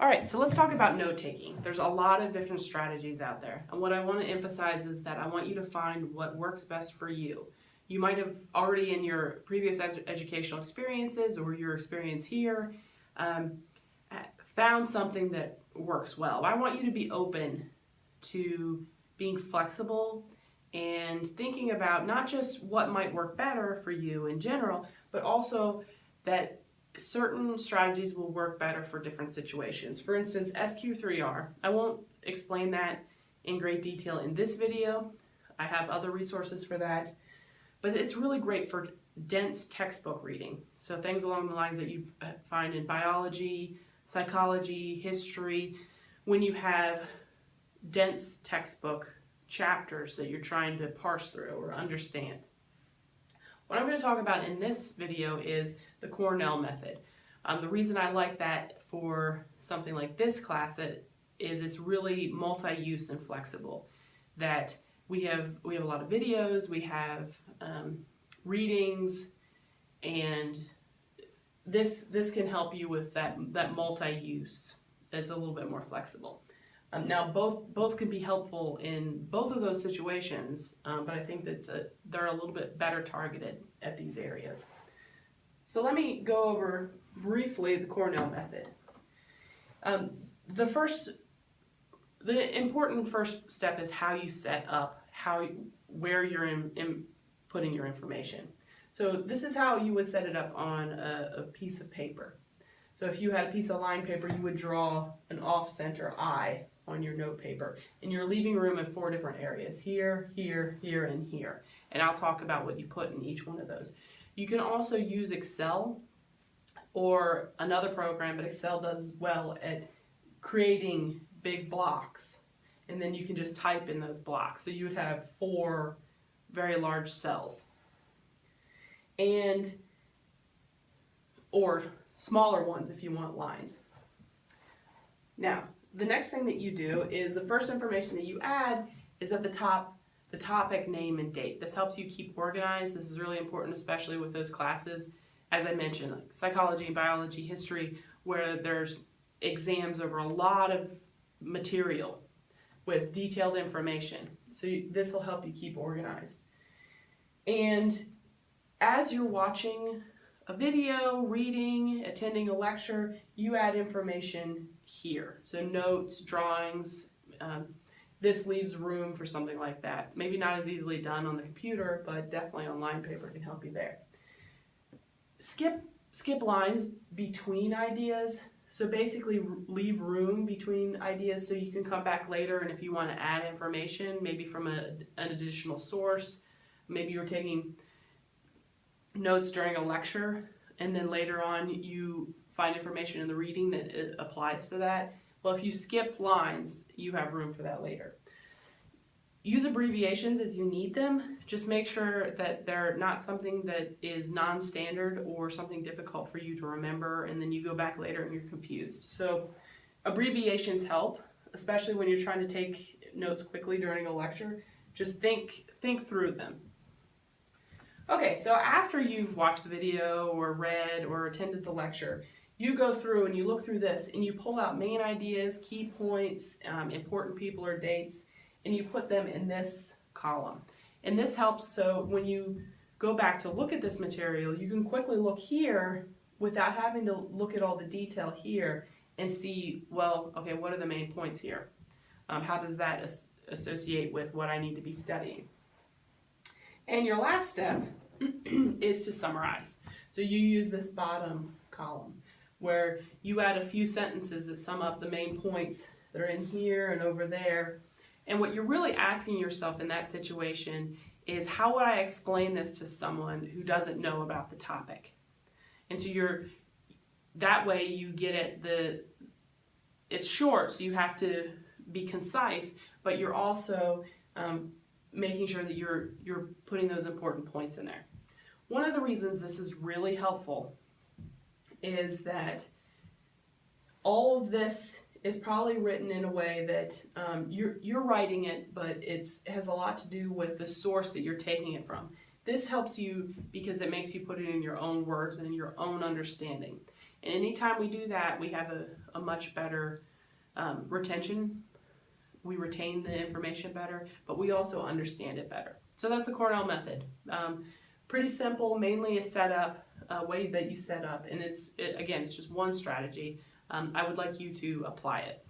All right, so let's talk about note taking. There's a lot of different strategies out there. And what I want to emphasize is that I want you to find what works best for you. You might have already in your previous ed educational experiences or your experience here um, found something that works well. I want you to be open to being flexible and thinking about not just what might work better for you in general, but also that certain strategies will work better for different situations. For instance, SQ3R, I won't explain that in great detail in this video. I have other resources for that, but it's really great for dense textbook reading. So things along the lines that you uh, find in biology, psychology, history, when you have dense textbook chapters that you're trying to parse through or understand. What I'm going to talk about in this video is the Cornell method. Um, the reason I like that for something like this class is it's really multi-use and flexible. That we have we have a lot of videos, we have um, readings, and this this can help you with that that multi-use. It's a little bit more flexible. Um, now both both can be helpful in both of those situations, um, but I think that they're a little bit better targeted at these areas. So let me go over briefly the Cornell method. Um, the first, the important first step is how you set up, how where you're in, in putting your information. So this is how you would set it up on a, a piece of paper. So if you had a piece of line paper, you would draw an off-center I on your note paper. And you're leaving room in four different areas, here, here, here, and here. And I'll talk about what you put in each one of those. You can also use Excel or another program, but Excel does well at creating big blocks. And then you can just type in those blocks. So you would have four very large cells. And, or smaller ones if you want lines. Now, the next thing that you do is the first information that you add is at the top the topic, name, and date. This helps you keep organized. This is really important, especially with those classes, as I mentioned, like psychology, biology, history, where there's exams over a lot of material with detailed information. So you, this will help you keep organized. And as you're watching a video, reading, attending a lecture, you add information here. So notes, drawings, um, this leaves room for something like that. Maybe not as easily done on the computer, but definitely on line paper can help you there. Skip, skip lines between ideas. So basically leave room between ideas so you can come back later and if you want to add information, maybe from a, an additional source, maybe you're taking notes during a lecture and then later on you find information in the reading that uh, applies to that well, if you skip lines, you have room for that later. Use abbreviations as you need them. Just make sure that they're not something that is non-standard or something difficult for you to remember and then you go back later and you're confused. So abbreviations help, especially when you're trying to take notes quickly during a lecture. Just think, think through them. Okay, so after you've watched the video or read or attended the lecture, you go through and you look through this and you pull out main ideas, key points, um, important people or dates, and you put them in this column. And this helps so when you go back to look at this material, you can quickly look here without having to look at all the detail here and see, well, okay, what are the main points here? Um, how does that as associate with what I need to be studying? And your last step is to summarize. So you use this bottom column where you add a few sentences that sum up the main points that are in here and over there. And what you're really asking yourself in that situation is how would I explain this to someone who doesn't know about the topic? And so you're, that way you get it, the, it's short, so you have to be concise, but you're also um, making sure that you're, you're putting those important points in there. One of the reasons this is really helpful is that all of this is probably written in a way that um, you're, you're writing it, but it's, it has a lot to do with the source that you're taking it from. This helps you because it makes you put it in your own words and your own understanding. And anytime we do that, we have a, a much better um, retention. We retain the information better, but we also understand it better. So that's the Cornell method. Um, pretty simple, mainly a setup, a way that you set up, and it's it, again, it's just one strategy. Um, I would like you to apply it.